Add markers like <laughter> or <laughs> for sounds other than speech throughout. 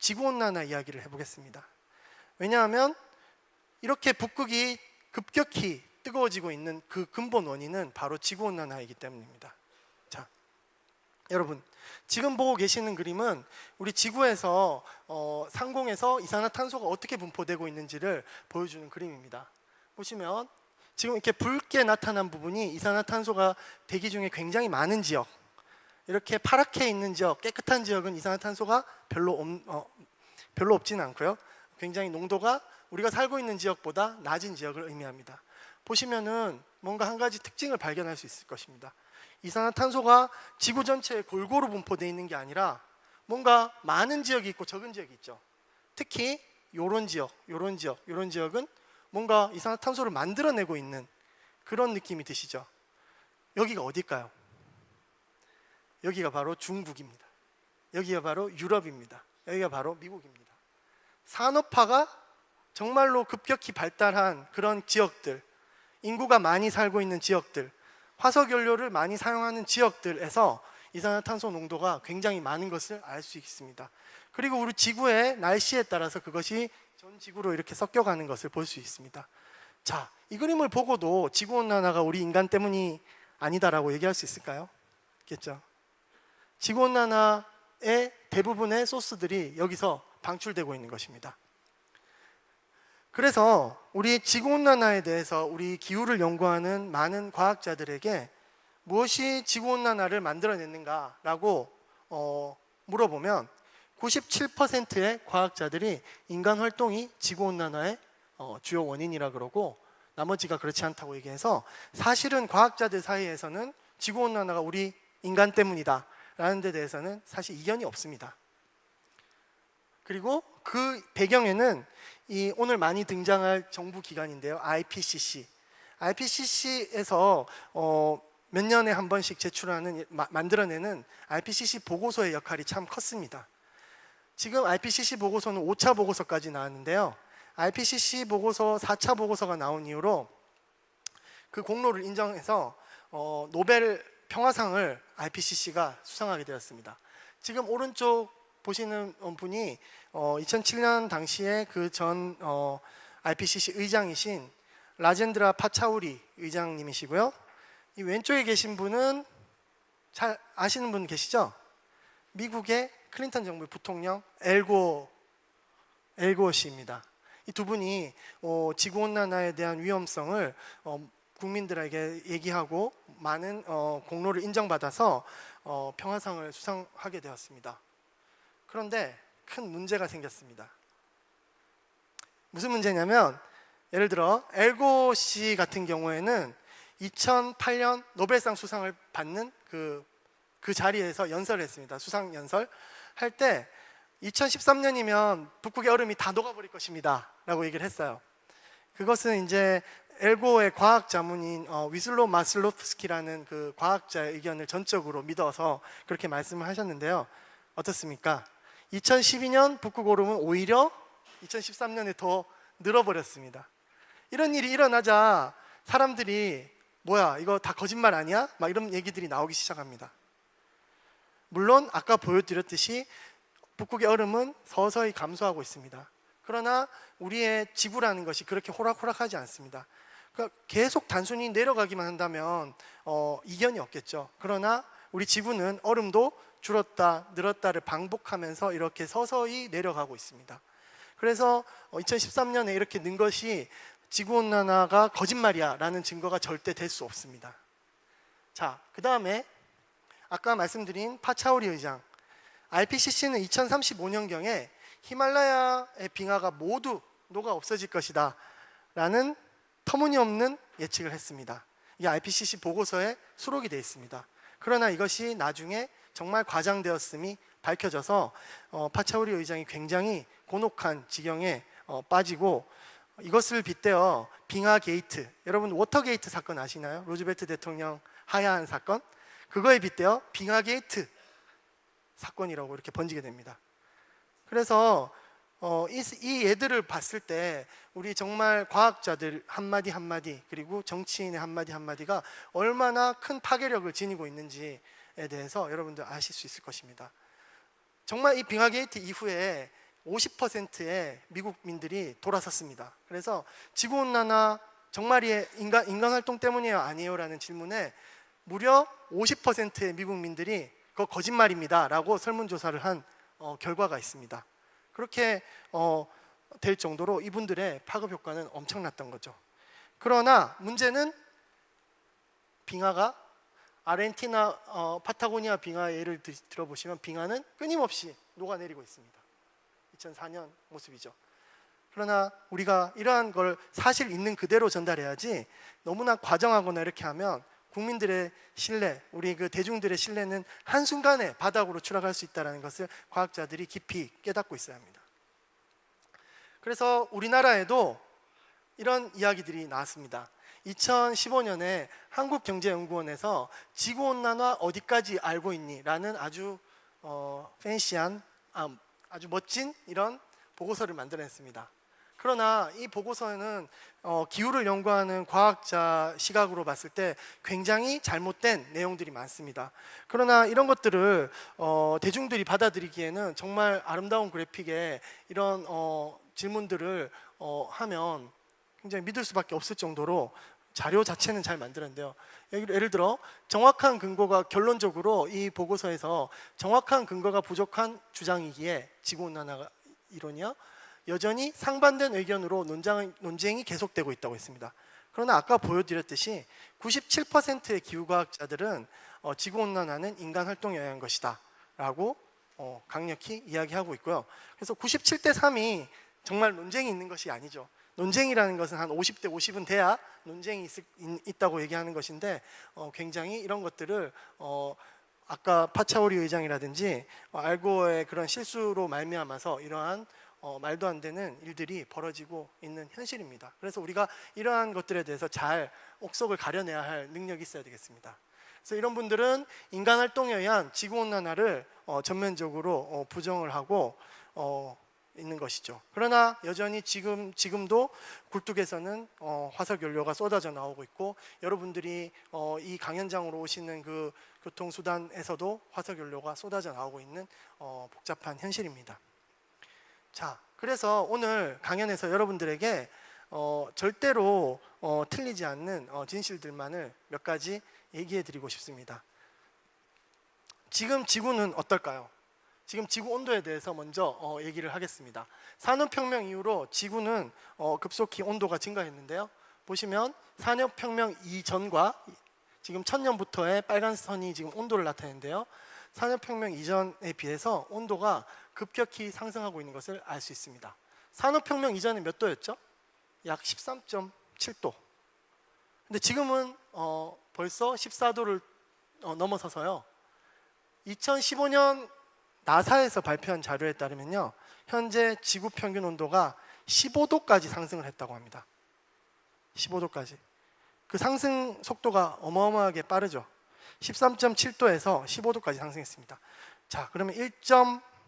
지구온난화 이야기를 해보겠습니다. 왜냐하면 이렇게 북극이 급격히 뜨거워지고 있는 그 근본 원인은 바로 지구온난화이기 때문입니다. 자, 여러분 지금 보고 계시는 그림은 우리 지구에서 어, 상공에서 이산화탄소가 어떻게 분포되고 있는지를 보여주는 그림입니다. 보시면 지금 이렇게 붉게 나타난 부분이 이산화탄소가 대기 중에 굉장히 많은 지역 이렇게 파랗게 있는 지역, 깨끗한 지역은 이산화탄소가 별로 없, 어, 별로 없지는 않고요. 굉장히 농도가 우리가 살고 있는 지역보다 낮은 지역을 의미합니다. 보시면은 뭔가 한 가지 특징을 발견할 수 있을 것입니다. 이산화탄소가 지구 전체에 골고루 분포되어 있는 게 아니라 뭔가 많은 지역이 있고 적은 지역이 있죠. 특히 요런 지역, 요런 지역, 요런 지역은 뭔가 이산화탄소를 만들어내고 있는 그런 느낌이 드시죠. 여기가 어딜까요? 여기가 바로 중국입니다. 여기가 바로 유럽입니다. 여기가 바로 미국입니다. 산업화가 정말로 급격히 발달한 그런 지역들, 인구가 많이 살고 있는 지역들, 화석 연료를 많이 사용하는 지역들에서 이산화탄소 농도가 굉장히 많은 것을 알 수 있습니다. 그리고 우리 지구의 날씨에 따라서 그것이 전 지구로 이렇게 섞여가는 것을 볼 수 있습니다. 자, 이 그림을 보고도 지구 온난화가 우리 인간 때문이 아니다라고 얘기할 수 있을까요? 있겠죠. 지구 온난화의 대부분의 소스들이 여기서 방출되고 있는 것입니다. 그래서 우리 지구 온난화에 대해서 우리 기후를 연구하는 많은 과학자들에게 무엇이 지구 온난화를 만들어냈는가라고 어, 물어보면 97%의 과학자들이 인간 활동이 지구 온난화의 어, 주요 원인이라 그러고 나머지가 그렇지 않다고 얘기해서 사실은 과학자들 사이에서는 지구 온난화가 우리 인간 때문이다 라는 데 대해서는 사실 이견이 없습니다. 그리고 그 배경에는 이 오늘 많이 등장할 정부 기관인데요. IPCC. IPCC에서 어, 몇 년에 한 번씩 제출하는 마, 만들어내는 IPCC 보고서의 역할이 참 컸습니다. 지금 IPCC 보고서는 5차 보고서까지 나왔는데요. IPCC 보고서 4차 보고서가 나온 이후로 그 공로를 인정해서 어, 노벨 평화상을 IPCC가 수상하게 되었습니다. 지금 오른쪽 보시는 분이 어, 2007년 당시에 그전 어, IPCC 의장이신 라젠드라 파차우리 의장님이시고요. 이 왼쪽에 계신 분은 잘 아시는 분 계시죠? 미국의 클린턴 정부의 부통령 엘고 엘고 씨입니다. 이 두 분이 어, 지구 온난화에 대한 위험성을 어, 국민들에게 얘기하고 많은 어, 공로를 인정받아서 어, 평화상을 수상하게 되었습니다. 그런데 큰 문제가 생겼습니다. 무슨 문제냐면 예를 들어 엘고 씨 같은 경우에는 2008년 노벨상 수상을 받는 그, 그 자리에서 연설을 했습니다. 수상 연설 할 때 2013년이면 북극의 얼음이 다 녹아버릴 것입니다. 라고 얘기를 했어요. 그것은 이제 엘고의 과학 자문인 어, 위슬로 마슬로프스키라는 그 과학자의 의견을 전적으로 믿어서 그렇게 말씀을 하셨는데요. 어떻습니까? 2012년 북극 오름은 오히려 2013년에 더 늘어버렸습니다. 이런 일이 일어나자 사람들이 뭐야 이거 다 거짓말 아니야? 막 이런 얘기들이 나오기 시작합니다. 물론 아까 보여드렸듯이 북극의 얼음은 서서히 감소하고 있습니다. 그러나 우리의 지구라는 것이 그렇게 호락호락하지 않습니다. 그러니까 계속 단순히 내려가기만 한다면 어, 이견이 없겠죠. 그러나 우리 지구는 얼음도 줄었다 늘었다를 반복하면서 이렇게 서서히 내려가고 있습니다. 그래서 2013년에 이렇게 는 것이 지구온난화가 거짓말이야 라는 증거가 절대 될 수 없습니다. 자, 그 다음에 아까 말씀드린 파차오리 의장 IPCC는 2035년경에 히말라야의 빙하가 모두 녹아 없어질 것이다 라는 터무니없는 예측을 했습니다. 이 IPCC 보고서에 수록이 되어 있습니다. 그러나 이것이 나중에 정말 과장되었음이 밝혀져서 어, 파차우리 의장이 굉장히 곤혹한 지경에 어, 빠지고 이것을 빗대어 빙하 게이트 여러분 워터 게이트 사건 아시나요? 로즈베트 대통령 하야한 사건 그거에 빗대어 빙하 게이트 사건이라고 이렇게 번지게 됩니다. 그래서 어, 이, 이 예들을 봤을 때 우리 정말 과학자들 한마디 한마디 그리고 정치인의 한마디 한마디가 얼마나 큰 파괴력을 지니고 있는지에 대해서 여러분들 아실 수 있을 것입니다. 정말 이 빙하 게이트 이후에 50%의 미국민들이 돌아섰습니다. 그래서 지구 온난화 정말이 인간 인간 활동 때문이에요, 아니에요 라는 질문에 무려 50%의 미국민들이 그거 거짓말입니다 라고 설문조사를 한 어, 결과가 있습니다. 그렇게 어, 될 정도로 이분들의 파급 효과는 엄청났던 거죠. 그러나 문제는 빙하가 아르헨티나 어, 파타고니아 빙하 예를 들, 들어보시면 빙하는 끊임없이 녹아내리고 있습니다. 2004년 모습이죠. 그러나 우리가 이러한 걸 사실 있는 그대로 전달해야지 너무나 과정하거나 이렇게 하면 국민들의 신뢰, 우리 그 대중들의 신뢰는 한순간에 바닥으로 추락할 수 있다는 것을 과학자들이 깊이 깨닫고 있어야 합니다. 그래서 우리나라에도 이런 이야기들이 나왔습니다. 2015년에 한국경제연구원에서 지구온난화 어디까지 알고 있니? 라는 아주 어, 팬시한 아, 아주 멋진 이런 보고서를 만들어냈습니다. 그러나 이 보고서는 어, 기후를 연구하는 과학자 시각으로 봤을 때 굉장히 잘못된 내용들이 많습니다. 그러나 이런 것들을 어, 대중들이 받아들이기에는 정말 아름다운 그래픽에 이런 어, 질문들을 어, 하면 굉장히 믿을 수밖에 없을 정도로 자료 자체는 잘 만들었는데요. 예를 들어 정확한 근거가 결론적으로 이 보고서에서 정확한 근거가 부족한 주장이기에 지구온난화 이론이요. 여전히 상반된 의견으로 논장, 논쟁이 계속되고 있다고 했습니다. 그러나 아까 보여드렸듯이 97%의 기후과학자들은 어, 지구온난화는 인간 활동에 의한 것이다 라고 어, 강력히 이야기하고 있고요. 그래서 97대 3이 정말 논쟁이 있는 것이 아니죠. 논쟁이라는 것은 한 50대 50은 돼야 논쟁이 있, 다고 얘기하는 것인데 어, 굉장히 이런 것들을 어, 아까 파차오리 의장이라든지 어, 알고의 그런 실수로 말미암아서 이러한 어, 말도 안 되는 일들이 벌어지고 있는 현실입니다. 그래서 우리가 이러한 것들에 대해서 잘 옥석을 가려내야 할 능력이 있어야 되겠습니다. 그래서 이런 분들은 인간 활동에 의한 지구 온난화를 어, 전면적으로 어, 부정을 하고 어, 있는 것이죠. 그러나 여전히 지금 지금도 굴뚝에서는 어, 화석 연료가 쏟아져 나오고 있고 여러분들이 어, 이 강연장으로 오시는 그 교통 수단에서도 화석 연료가 쏟아져 나오고 있는 어, 복잡한 현실입니다. 자, 그래서 오늘 강연에서 여러분들에게 어, 절대로 어, 틀리지 않는 어, 진실들만을 몇 가지 얘기해 드리고 싶습니다. 지금 지구는 어떨까요? 지금 지구 온도에 대해서 먼저 어, 얘기를 하겠습니다. 산업혁명 이후로 지구는 어, 급속히 온도가 증가했는데요. 보시면 산업혁명 이전과 지금 천년부터의 빨간 선이 지금 온도를 나타내는데요. 산업혁명 이전에 비해서 온도가 급격히 상승하고 있는 것을 알 수 있습니다. 산업혁명 이전에 몇 도였죠? 약 13.7도. 근데 지금은 어, 벌써 14도를 어, 넘어서서요. 2015년 나사에서 발표한 자료에 따르면요. 현재 지구 평균 온도가 15도까지 상승을 했다고 합니다. 15도까지. 그 상승 속도가 어마어마하게 빠르죠. 13.7도에서 15도까지 상승했습니다. 자, 그러면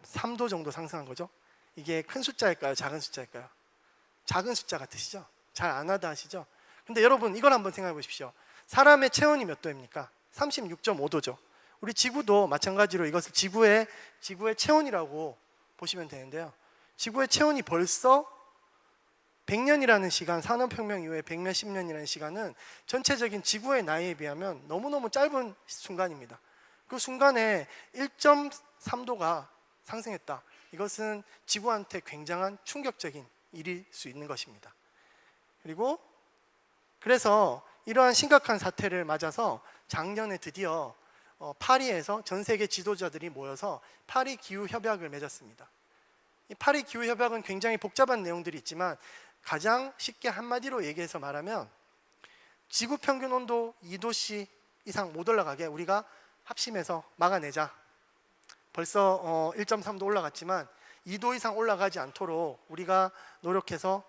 1.3도 정도 상승한 거죠. 이게 큰 숫자일까요? 작은 숫자일까요? 작은 숫자 같으시죠? 잘 안 하다 하시죠? 근데 여러분 이걸 한번 생각해 보십시오. 사람의 체온이 몇 도입니까? 36.5도죠. 우리 지구도 마찬가지로 이것을 지구의 지구의 체온이라고 보시면 되는데요. 지구의 체온이 벌써 100년이라는 시간, 산업혁명 이후에 100몇십 년이라는 시간은 전체적인 지구의 나이에 비하면 너무너무 짧은 순간입니다. 그 순간에 1.3도가 상승했다. 이것은 지구한테 굉장한 충격적인 일일 수 있는 것입니다. 그리고 그래서 이러한 심각한 사태를 맞아서 작년에 드디어 어, 파리에서 전 세계 지도자들이 모여서 파리 기후 협약을 맺었습니다. 이 파리 기후 협약은 굉장히 복잡한 내용들이 있지만 가장 쉽게 한마디로 얘기해서 말하면 지구 평균 온도 2도씨 이상 못 올라가게 우리가 합심해서 막아내자. 벌써 어, 1.3도 올라갔지만 2도 이상 올라가지 않도록 우리가 노력해서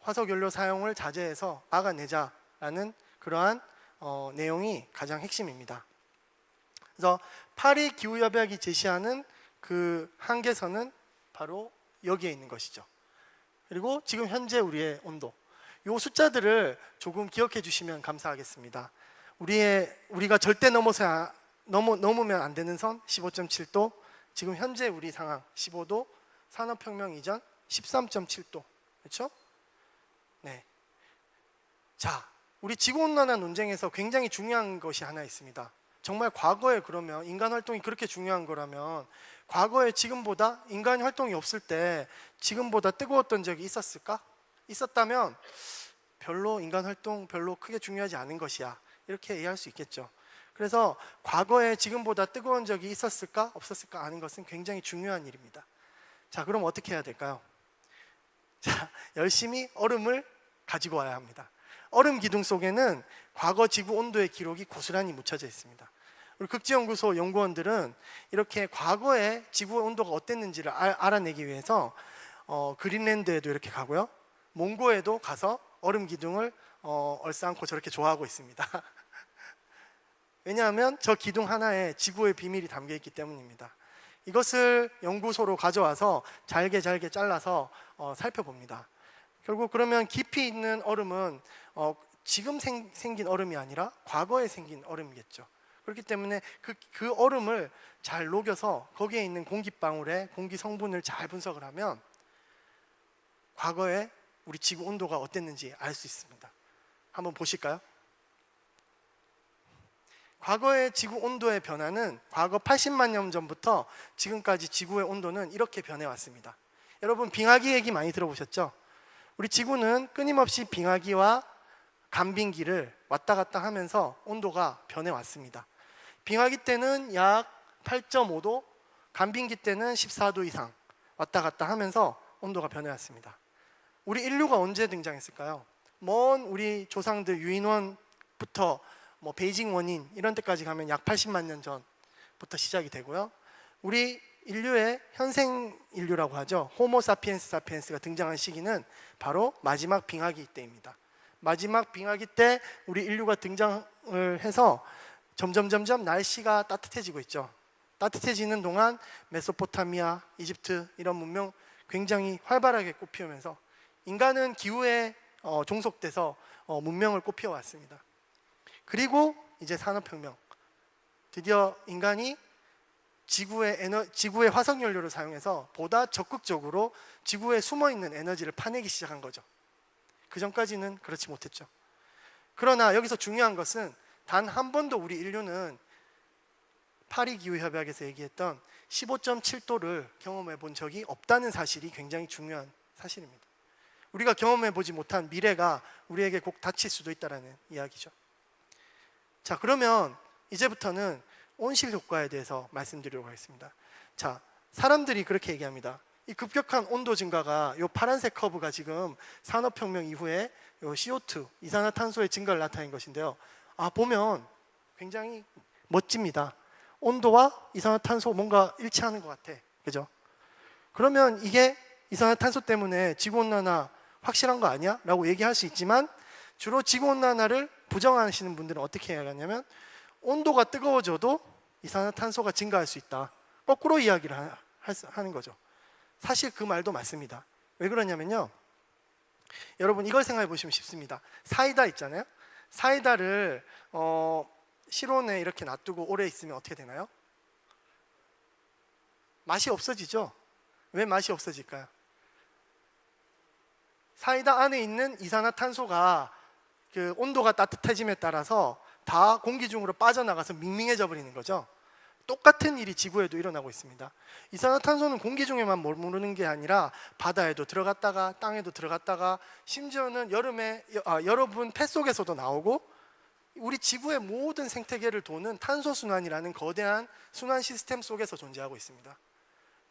화석 연료 사용을 자제해서 막아내자라는 그러한 어, 내용이 가장 핵심입니다. 그래서 파리 기후 협약이 제시하는 그 한계선은 바로 여기에 있는 것이죠. 그리고 지금 현재 우리의 온도. 이 숫자들을 조금 기억해 주시면 감사하겠습니다. 우리의 우리가 절대 넘어서 넘어, 넘으면 안 되는 선 15.7도. 지금 현재 우리 상황 15도 산업혁명 이전 13.7도. 그렇죠? 네. 자, 우리 지구온난화 논쟁에서 굉장히 중요한 것이 하나 있습니다. 정말 과거에 그러면 인간 활동이 그렇게 중요한 거라면 과거에 지금보다 인간 활동이 없을 때 지금보다 뜨거웠던 적이 있었을까? 있었다면 별로 인간 활동 별로 크게 중요하지 않은 것이야. 이렇게 이해할 수 있겠죠. 그래서 과거에 지금보다 뜨거운 적이 있었을까? 없었을까? 아는 것은 굉장히 중요한 일입니다. 자, 그럼 어떻게 해야 될까요? <laughs> 자, 열심히 얼음을 가지고 와야 합니다. 얼음 기둥 속에는 과거 지구 온도의 기록이 고스란히 묻혀져 있습니다. 우리 극지연구소 연구원들은 이렇게 과거에 지구 온도가 어땠는지를 알, 알아내기 위해서 어, 그린랜드에도 이렇게 가고요, 몽고에도 가서 얼음 기둥을 어, 얼싸안고 저렇게 좋아하고 있습니다. <laughs> 왜냐하면 저 기둥 하나에 지구의 비밀이 담겨 있기 때문입니다. 이것을 연구소로 가져와서 잘게 잘게 잘라서 어, 살펴봅니다. 결국 그러면 깊이 있는 얼음은 어, 지금 생, 긴 얼음이 아니라 과거에 생긴 얼음이겠죠. 그렇기 때문에 그, 그 얼음을 잘 녹여서 거기에 있는 공기방울의 공기 성분을 잘 분석을 하면 과거에 우리 지구 온도가 어땠는지 알 수 있습니다. 한번 보실까요? 과거의 지구 온도의 변화는 과거 80만 년 전부터 지금까지 지구의 온도는 이렇게 변해 왔습니다. 여러분 빙하기 얘기 많이 들어보셨죠? 우리 지구는 끊임없이 빙하기와 간빙기를 왔다 갔다 하면서 온도가 변해 왔습니다. 빙하기 때는 약 8.5도, 간빙기 때는 14도 이상 왔다 갔다 하면서 온도가 변해 왔습니다. 우리 인류가 언제 등장했을까요? 먼 우리 조상들 유인원부터 뭐 베이징 원인 이런 데까지 가면 약 80만 년 전부터 시작이 되고요. 우리 인류의 현생 인류라고 하죠. 호모 사피엔스 사피엔스가 등장한 시기는 바로 마지막 빙하기 때입니다. 마지막 빙하기 때 우리 인류가 등장을 해서 점점 점점 날씨가 따뜻해지고 있죠. 따뜻해지는 동안 메소포타미아, 이집트 이런 문명 굉장히 활발하게 꽃피우면서 인간은 기후에 어, 종속돼서 어, 문명을 꽃피워 왔습니다. 그리고 이제 산업혁명. 드디어 인간이 지구의 에너, 지구의 화석 연료를 사용해서 보다 적극적으로 지구에 숨어 있는 에너지를 파내기 시작한 거죠. 그 전까지는 그렇지 못했죠. 그러나 여기서 중요한 것은 단 한 번도 우리 인류는 파리 기후 협약에서 얘기했던 15.7도를 경험해 본 적이 없다는 사실이 굉장히 중요한 사실입니다. 우리가 경험해 보지 못한 미래가 우리에게 꼭 닥칠 수도 있다라는 이야기죠. 자, 그러면 이제부터는 온실 효과에 대해서 말씀드리도록 하겠습니다. 자, 사람들이 그렇게 얘기합니다. 이 급격한 온도 증가가 이 파란색 커브가 지금 산업혁명 이후에 요 CO2 이산화탄소의 증가를 나타낸 것인데요. 아 보면 굉장히 멋집니다. 온도와 이산화탄소 뭔가 일치하는 것 같아, 그죠? 그러면 이게 이산화탄소 때문에 지구온난화 확실한 거 아니야? 라고 얘기할 수 있지만 주로 지구온난화를 부정하시는 분들은 어떻게 해야 하냐면 온도가 뜨거워져도 이산화탄소가 증가할 수 있다. 거꾸로 이야기를 하, 하는 거죠. 사실 그 말도 맞습니다. 왜 그러냐면요. 여러분 이걸 생각해 보시면 쉽습니다. 사이다 있잖아요. 사이다를 어, 실온에 이렇게 놔두고 오래 있으면 어떻게 되나요? 맛이 없어지죠. 왜 맛이 없어질까요? 사이다 안에 있는 이산화탄소가 그 온도가 따뜻해짐에 따라서 다 공기 중으로 빠져나가서 밍밍해져 버리는 거죠. 똑같은 일이 지구에도 일어나고 있습니다. 이산화탄소는 공기 중에만 머무르는 게 아니라 바다에도 들어갔다가 땅에도 들어갔다가 심지어는 여름에 아, 여러분 폐 속에서도 나오고 우리 지구의 모든 생태계를 도는 탄소 순환이라는 거대한 순환 시스템 속에서 존재하고 있습니다.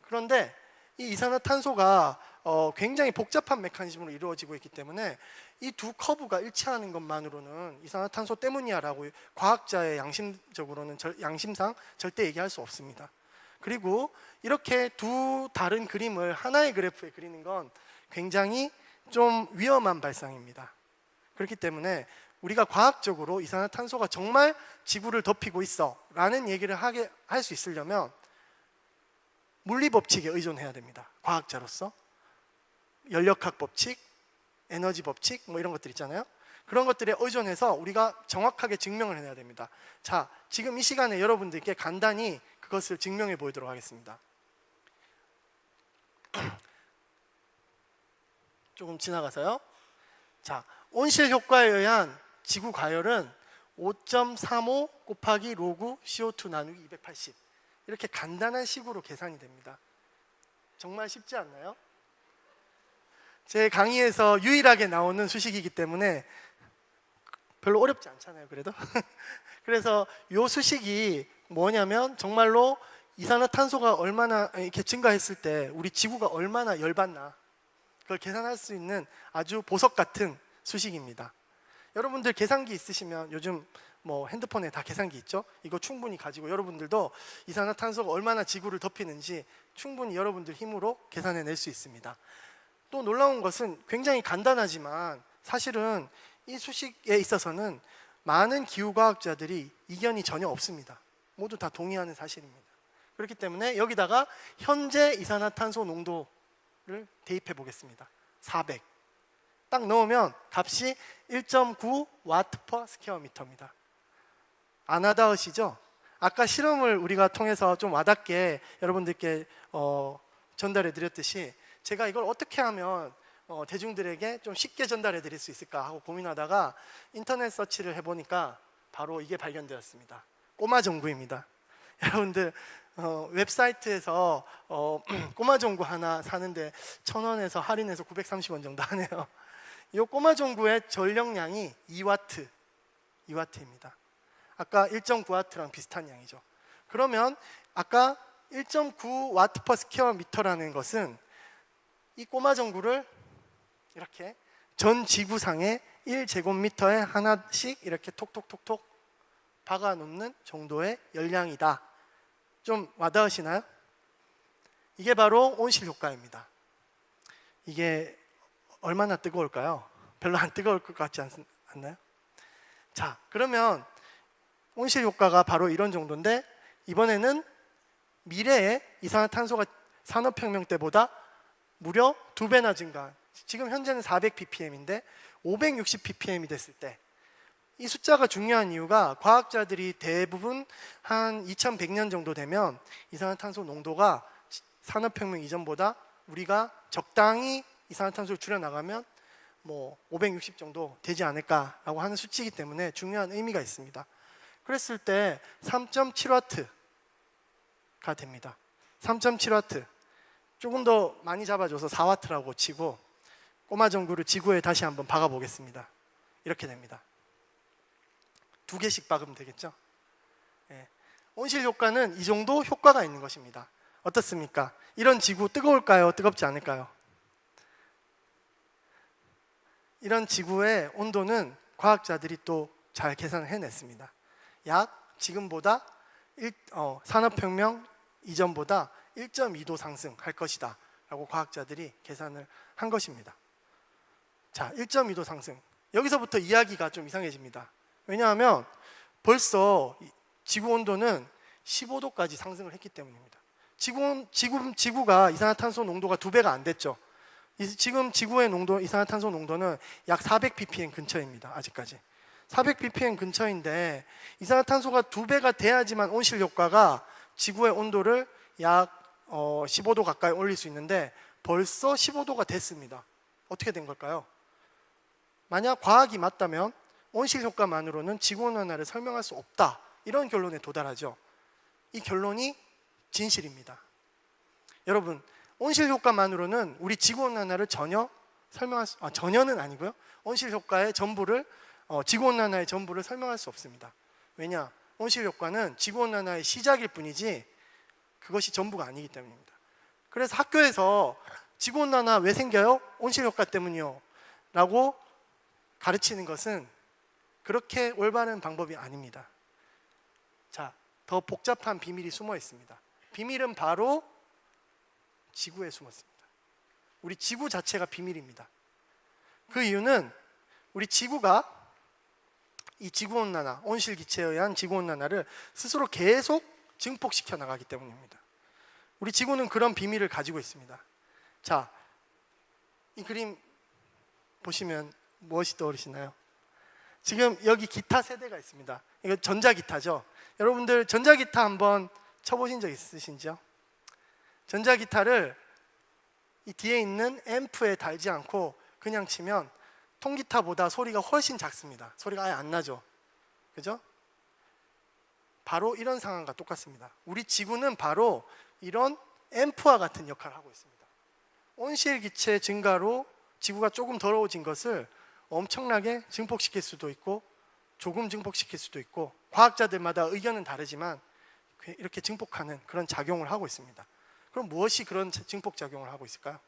그런데 이 이산화탄소가 어, 굉장히 복잡한 메커니즘으로 이루어지고 있기 때문에 이 두 커브가 일치하는 것만으로는 이산화탄소 때문이야라고 과학자의 양심적으로는 절, 양심상 절대 얘기할 수 없습니다. 그리고 이렇게 두 다른 그림을 하나의 그래프에 그리는 건 굉장히 좀 위험한 발상입니다. 그렇기 때문에 우리가 과학적으로 이산화탄소가 정말 지구를 덮이고 있어 라는 얘기를 하게 할 수 있으려면 물리 법칙에 의존해야 됩니다. 과학자로서 연력학 법칙, 에너지 법칙 뭐 이런 것들 있잖아요. 그런 것들에 의존해서 우리가 정확하게 증명을 해내야 됩니다. 자, 지금 이 시간에 여러분들께 간단히 그것을 증명해 보이도록 하겠습니다. <clears throat> 조금 지나가서요. 자, 온실 효과에 의한 지구 과열은 5.35 곱하기 로그 CO2 나누기 280 이렇게 간단한 식으로 계산이 됩니다. 정말 쉽지 않나요? 제 강의에서 유일하게 나오는 수식이기 때문에 별로 어렵지 않잖아요. 그래도 <laughs> 그래서 요 수식이 뭐냐면 정말로 이산화탄소가 얼마나 이렇게 증가했을 때 우리 지구가 얼마나 열받나 그걸 계산할 수 있는 아주 보석 같은 수식입니다. 여러분들 계산기 있으시면 요즘 뭐 핸드폰에 다 계산기 있죠? 이거 충분히 가지고 여러분들도 이산화탄소가 얼마나 지구를 덮이는지 충분히 여러분들 힘으로 계산해 낼 수 있습니다. 또 놀라운 것은 굉장히 간단하지만 사실은 이 수식에 있어서는 많은 기후과학자들이 이견이 전혀 없습니다. 모두 다 동의하는 사실입니다. 그렇기 때문에 여기다가 현재 이산화탄소 농도를 대입해 보겠습니다. 400. 딱 넣으면 값이 1.9 watt per square meter입니다. 안 와닿으시죠? 아까 실험을 우리가 통해서 좀 와닿게 여러분들께 어, 전달해 드렸듯이 제가 이걸 어떻게 하면 어, 대중들에게 좀 쉽게 전달해 드릴 수 있을까 하고 고민하다가 인터넷 서치를 해보니까 바로 이게 발견되었습니다. 꼬마 전구입니다. <laughs> 여러분들 어, 웹사이트에서 어, <clears throat> 꼬마 전구 하나 사는데 천 원에서 할인해서 930원 정도 하네요. <laughs> 이 꼬마 전구의 전력량이 2와트, 2와트입니다. 아까 1.9와트랑 비슷한 양이죠. 그러면 아까 1.9 watt per square meter라는 것은 이 꼬마 전구를 이렇게 전 지구상의 1제곱미터에 하나씩 이렇게 톡톡톡톡 박아 놓는 정도의 열량이다. 좀 와닿으시나요? 이게 바로 온실 효과입니다. 이게 얼마나 뜨거울까요? 별로 안 뜨거울 것 같지 않, 않나요? 자, 그러면 온실 효과가 바로 이런 정도인데 이번에는 미래에 이산화탄소가 산업혁명 때보다 무려 두 배나 증가. 지금 현재는 400 ppm인데 560 ppm이 됐을 때 이 숫자가 중요한 이유가 과학자들이 대부분 한 2100년 정도 되면 이산화탄소 농도가 산업혁명 이전보다 우리가 적당히 이산화탄소를 줄여 나가면 뭐 560 정도 되지 않을까라고 하는 수치이기 때문에 중요한 의미가 있습니다. 그랬을 때 3.7와트가 됩니다. 3.7와트. 조금 더 많이 잡아줘서 4와트라고 치고 꼬마 전구를 지구에 다시 한번 박아 보겠습니다. 이렇게 됩니다. 두 개씩 박으면 되겠죠? 예. 온실 효과는 이 정도 효과가 있는 것입니다. 어떻습니까? 이런 지구 뜨거울까요? 뜨겁지 않을까요? 이런 지구의 온도는 과학자들이 또 잘 계산을 해냈습니다. 약 지금보다 일, 어, 산업혁명 이전보다 1.2도 상승할 것이다 라고 과학자들이 계산을 한 것입니다. 자, 1.2도 상승. 여기서부터 이야기가 좀 이상해집니다. 왜냐하면 벌써 지구 온도는 15도까지 상승을 했기 때문입니다. 지구, 지구, 지구가 이산화탄소 농도가 두 배가 안 됐죠. 지금 지구의 농도, 이산화탄소 농도는 약 400 ppm 근처입니다. 아직까지. 400 ppm 근처인데 이산화탄소가 두 배가 돼야지만 온실 효과가 지구의 온도를 약 어, 15도 가까이 올릴 수 있는데 벌써 15도가 됐습니다. 어떻게 된 걸까요? 만약 과학이 맞다면 온실 효과만으로는 지구온 난화를 설명할 수 없다. 이런 결론에 도달하죠. 이 결론이 진실입니다. 여러분, 온실 효과만으로는 우리 지구온 난화를 전혀 설명할 수, 아, 전혀는 아니고요. 온실 효과의 전부를 어, 지구온 난화의 전부를 설명할 수 없습니다. 왜냐? 온실 효과는 지구온 난화의 시작일 뿐이지 그것이 전부가 아니기 때문입니다. 그래서 학교에서 지구온 난화 왜 생겨요? 온실 효과 때문이요. 라고 가르치는 것은 그렇게 올바른 방법이 아닙니다. 자, 더 복잡한 비밀이 숨어 있습니다. 비밀은 바로 지구에 숨었습니다. 우리 지구 자체가 비밀입니다. 그 이유는 우리 지구가 이 지구온난화, 온실기체에 의한 지구온난화를 스스로 계속 증폭시켜 나가기 때문입니다. 우리 지구는 그런 비밀을 가지고 있습니다. 자, 이 그림 보시면 무엇이 떠오르시나요? 지금 여기 기타 세대가 있습니다. 이거 전자기타죠. 여러분들 전자기타 한번 쳐보신 적 있으신지요? 전자기타를 이 뒤에 있는 앰프에 달지 않고 그냥 치면 통기타보다 소리가 훨씬 작습니다. 소리가 아예 안 나죠. 그죠? 바로 이런 상황과 똑같습니다. 우리 지구는 바로 이런 앰프와 같은 역할을 하고 있습니다. 온실 기체 증가로 지구가 조금 더러워진 것을 엄청나게 증폭시킬 수도 있고 조금 증폭시킬 수도 있고 과학자들마다 의견은 다르지만 그 이렇게 증폭하는 그런 작용을 하고 있습니다. 그럼 무엇이 그런 증폭 작용을 하고 있을까요?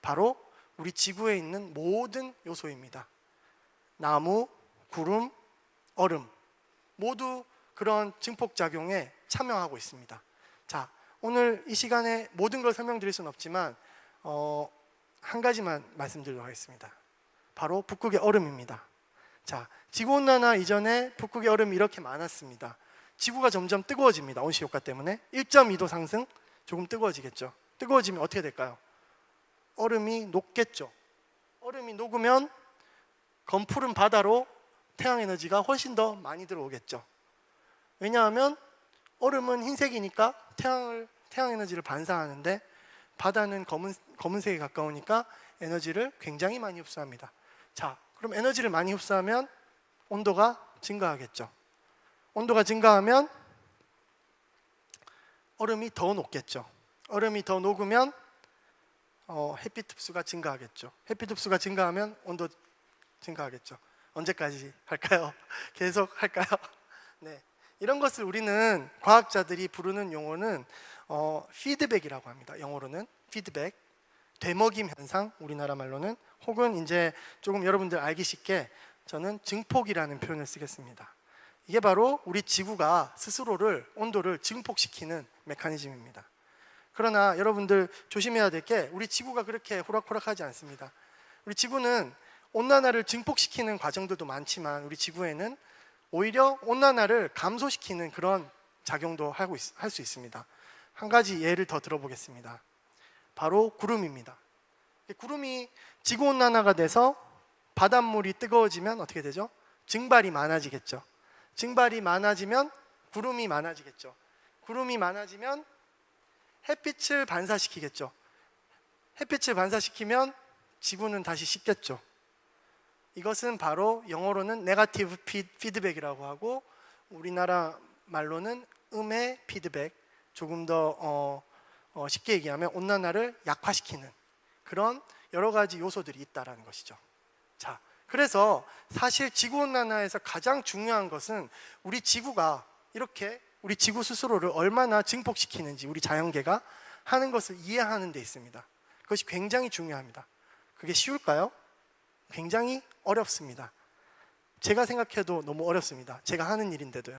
바로 우리 지구에 있는 모든 요소입니다. 나무, 구름, 얼음 모두 그런 증폭 작용에 참여하고 있습니다. 자, 오늘 이 시간에 모든 걸 설명드릴 수는 없지만 어, 한 가지만 말씀드리도록 하겠습니다. 바로 북극의 얼음입니다. 자, 지구 온난화 이전에 북극의 얼음이 이렇게 많았습니다. 지구가 점점 뜨거워집니다. 온실 효과 때문에 1.2도 상승 조금 뜨거워지겠죠. 뜨거워지면 어떻게 될까요? 얼음이 녹겠죠. 얼음이 녹으면 검푸른 바다로 태양 에너지가 훨씬 더 많이 들어오겠죠. 왜냐하면 얼음은 흰색이니까 태양을 태양 에너지를 반사하는데 바다는 검은 검은색에 가까우니까 에너지를 굉장히 많이 흡수합니다. 자, 그럼 에너지를 많이 흡수하면 온도가 증가하겠죠. 온도가 증가하면 얼음이 더 녹겠죠. 얼음이 더 녹으면 어, 햇빛 흡수가 증가하겠죠. 햇빛 흡수가 증가하면 온도 증가하겠죠. 언제까지 할까요? <laughs> 계속 할까요? <laughs> 네. 이런 것을 우리는 과학자들이 부르는 용어는 어, 피드백이라고 합니다. 영어로는 피드백, 되먹임 현상, 우리나라 말로는 혹은 이제 조금 여러분들 알기 쉽게 저는 증폭이라는 표현을 쓰겠습니다. 이게 바로 우리 지구가 스스로를 온도를 증폭시키는 메커니즘입니다. 그러나 여러분들 조심해야 될 게 우리 지구가 그렇게 호락호락하지 않습니다. 우리 지구는 온난화를 증폭시키는 과정들도 많지만 우리 지구에는 오히려 온난화를 감소시키는 그런 작용도 할 수 있습니다. 한 가지 예를 더 들어보겠습니다. 바로 구름입니다. 구름이 지구 온난화가 돼서 바닷물이 뜨거워지면 어떻게 되죠? 증발이 많아지겠죠. 증발이 많아지면 구름이 많아지겠죠. 구름이 많아지면 햇빛을 반사시키겠죠. 햇빛을 반사시키면 지구는 다시 식겠죠. 이것은 바로 영어로는 네가티브 피드백이라고 하고 우리나라 말로는 음의 피드백 조금 더 어, 어, 쉽게 얘기하면 온난화를 약화시키는 그런 여러 가지 요소들이 있다라는 것이죠. 자, 그래서 사실 지구 온난화에서 가장 중요한 것은 우리 지구가 이렇게 우리 지구 스스로를 얼마나 증폭시키는지 우리 자연계가 하는 것을 이해하는 데 있습니다. 그것이 굉장히 중요합니다. 그게 쉬울까요? 굉장히 어렵습니다. 제가 생각해도 너무 어렵습니다. 제가 하는 일인데도요.